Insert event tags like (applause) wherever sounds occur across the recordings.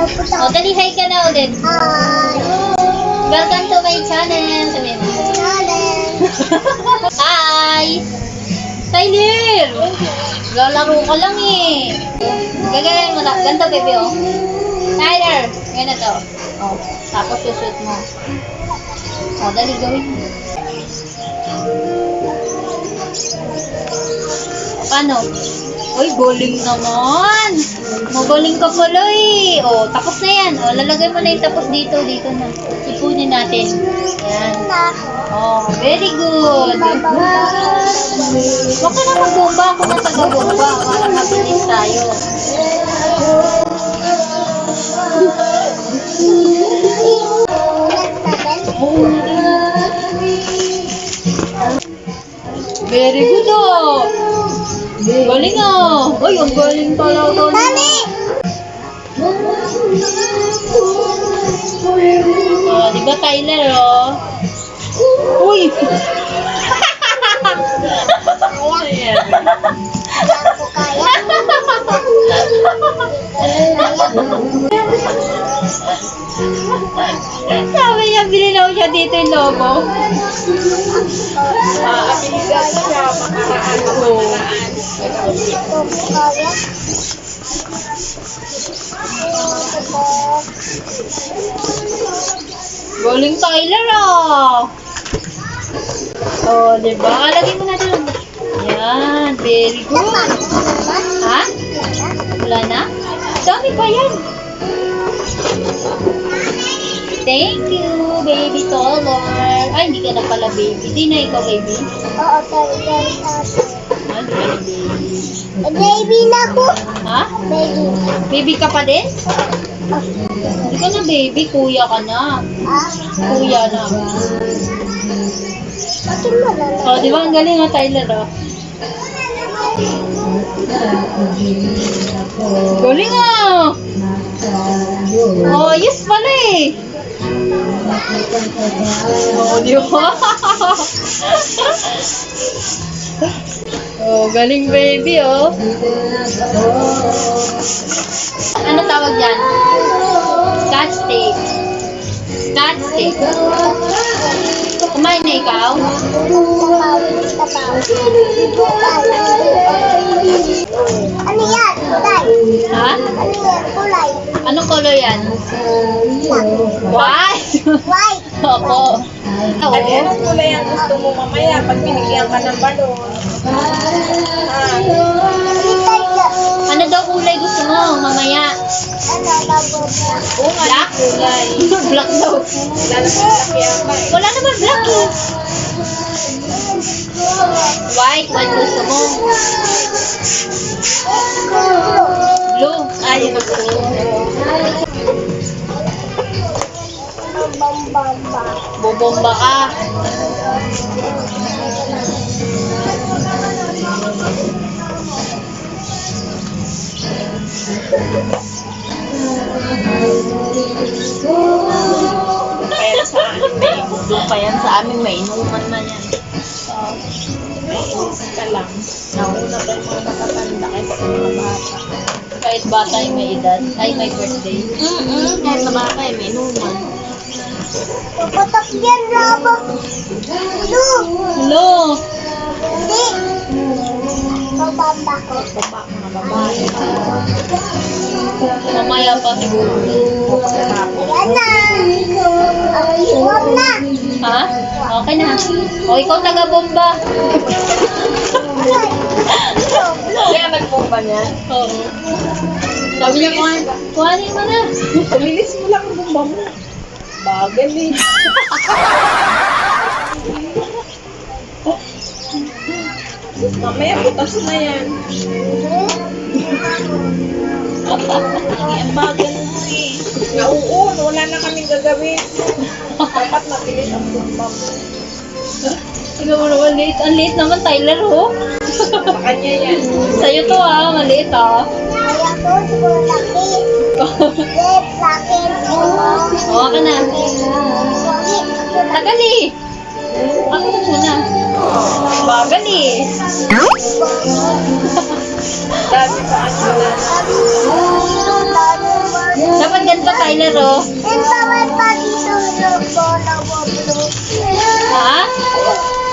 O, dali, hi ka na ulit. Hi. Welcome to my channel. Sabi mo. (laughs) Hi! Tyler! Lalaro ka lang eh. Gagayan mo na. Ganito, baby, oh. Tyler! Yan na to. Oh. Tapos susut mo. Oh, dali gawin mo. Paano? Uy, bowling naman. Magaling ka pala eh. Oh, tapos na yan. Oh, lalagay mo na yung tapos dito. Dito na. Ipunin natin. Yan. Oh, very good. Huwag ka na magbomba. Ako na taga-bomba. Para mabilis tayo. Very good. Galing ah. Uy, ang galing talaga. Mami! Oh, di ba Tyler oh? Uy! Sabi niya, binilaw siya dito yung logo. Abilidad siya, makaraan ako. Galing Tyler ah. Oh, di ba? Lagay mo na doon. Yan, very good. Ha? Wala na? Dami pa yan. Thank you, baby Toller. Ay, hindi ka na pala baby. Hindi na ikaw baby. Oo, sorry, sorry, sorry. Baby. Baby na ko. Ha? Baby. Baby ka pa din? Hindi ka na baby, kuya ka na. Ah, Kuya na Oh, di ba ang galing nga Tyler oh. Galing ah! Oh, yes pala eh! Oh, di ba? (laughs) oh, galing baby oh. Ano tawag dyan? Scotch tape. Scotch tape. Kumain na ikaw? Ano yan? Kulay. Ha? Ano yan? Kulay. Anong color yan? White! White. Opo. At anong kulay ang gusto mo mamaya pag binigyan ka ng balon? Ah. Ano daw kulay gusto mo mamaya? Ano, labo na. oo nga Black? kulay. Black daw. Lalaki ka eh. Wala naman black eh. White, white gusto mo. Blue. Ay, yun gusto mo. Bambamba. Bobomba ka. Kaya sa amin, may gusto pa yan sa amin, may inuman na yan. May inuman ka lang. Nauna pa yung mga matatanda kaysa sa mga bata. Kahit bata yung may edad. Ay, may birthday. Mm-mm, kahit sa bata, eh, may inuman. Papatak yan, labo. Lu. Hello. Hindi. Bambamba ko. Baba, mga babae. Mamaya pa siguro. Yan na. Ang iwam na. Ha? Okay na. O, ikaw taga-bomba. Kaya nagpumpa niya. Oo. Sabi niya, kuhanin, mo na. Tumilis mo lang ang bumba mo. Bagal eh. Mamaya butas na yan. Ang bagal mo eh. Nauun, wala na kaming gagawin. Dapat mabilis ang bumba mo. Ikaw mo naman, late. Ang late naman, Tyler, oh. Sa kanya yan. Sa'yo to, ah. Maliit, ah. Kaya to, siguro laki. Lep, laki. Oo ka na. Tagal, eh. Ako na muna. Bagal, eh. Dami pa na. Ba Dapat ganito, Tyler, oh. Yung bawal pa dito yung bola boblo. Ha?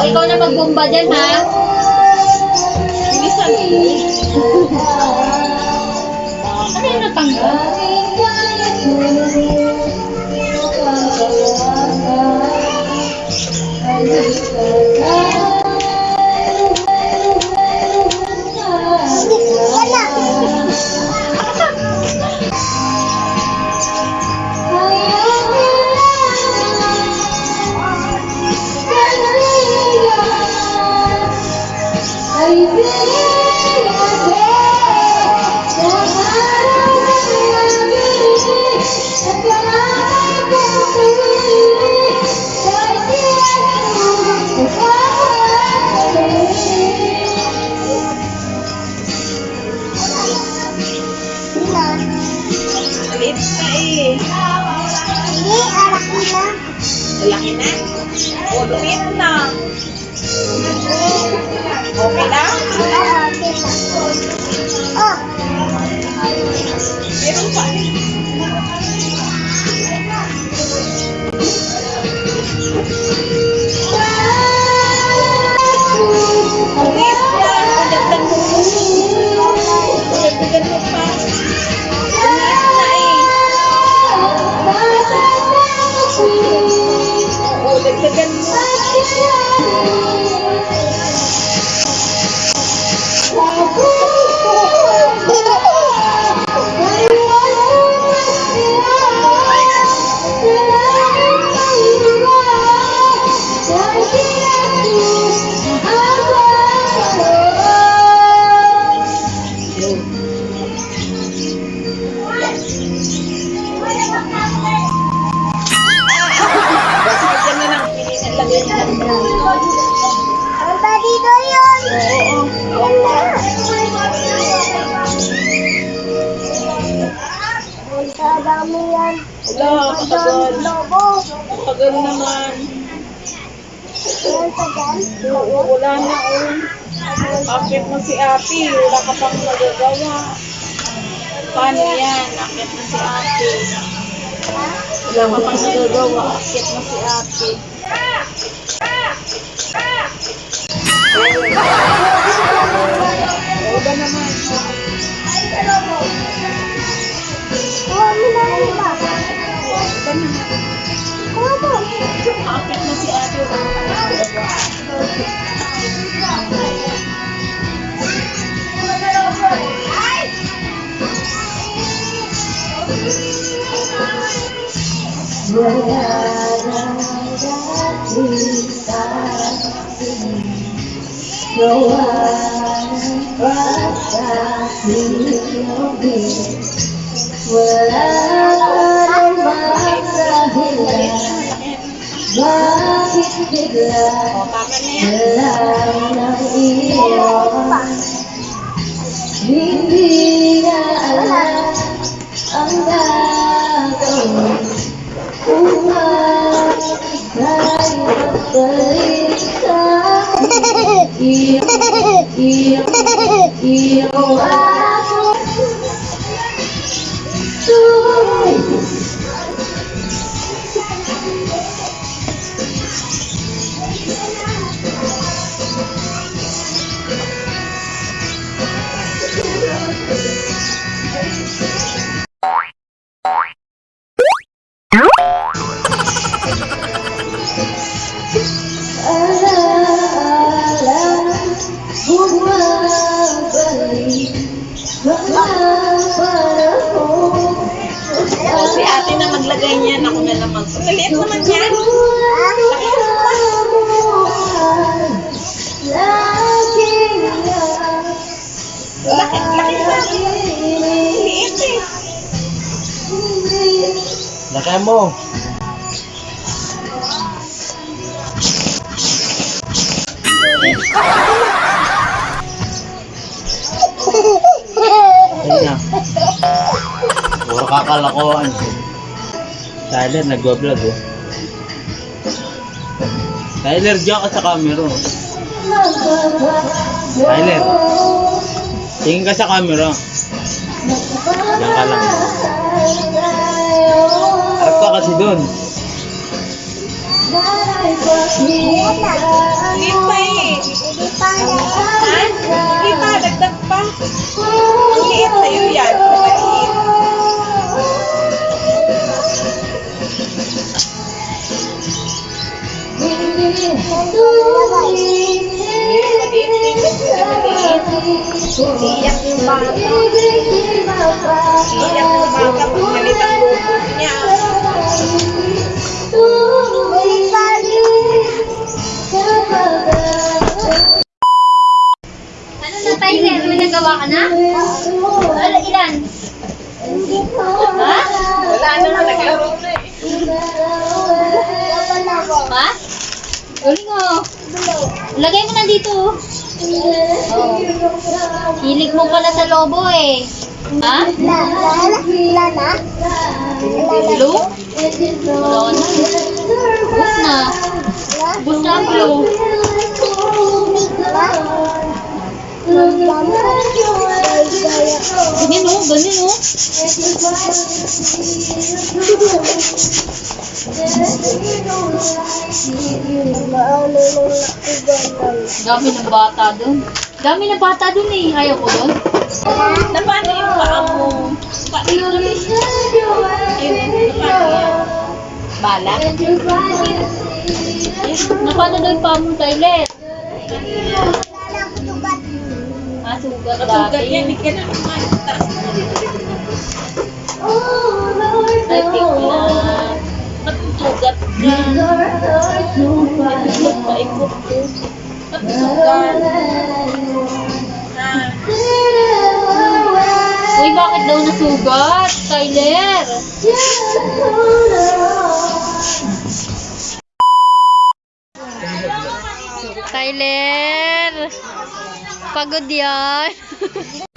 O, ikaw na magbomba dyan, ha? Bilisan mo. Ano yung natanggal? Lagyan na lang. ang ba dito yun? Yan na. Ang dami yan. Wala, katagal. Lobo. Katagal naman. Na si ate. Wala ka pang magagawa. Akit mo si ate. Oo ba naman? Kuha mo na yung iba. Ba naman? Kuha mo. Akit mo si ate, wala ka pang magagawa. O, tama na yan. Hindi na alam ang gagawin kung tayo pagbalik sa iyong, Hero, hero, hero, hero, Ako na lang mag... Maliit naman yan. Laging Laki, laki pa. Maliit eh. Laki mo. Ayun na. Puro kakalakoan. Tyler, nagwa-vlog oh. Tyler, diyan ka sa camera. oh. Tyler, tingin ka sa camera. Diyan ka lang. Harap ka kasi doon. Hindi pa eh. Hindi pa. Ha? Hindi pa, dagdag pa. Ang liit sa'yo yan. Iiyak yung bata. Iiyak yung bata pag galit ang lubo niya. Ano na, Tyler? May nagawa ka na? Ano, ilan? Ha? Wala na naglaro na eh. Ha? Galing mo. Lagay mo na dito. oh. Oh. Hilig mo pala sa lobo eh. Ha? Blue? Wala na. Bus na. Bus na blue. Ganyan oh, ganyan oh. Dami ng bata dun. Dami ng bata dun eh. Ayaw ko dun. Na paano yung paa mo? Paano yung Ayun, na paano yan? Bala? Napano daw yung paa mo, Tyler? Ah, sugat Katugat dati. yan, hindi ka na kumain. Taas mo. I think na. Katugat ka. Hindi paikot ko. Ah. Uy, bakit daw nasugat, Tyler? Tyler! Pagod yan. (laughs)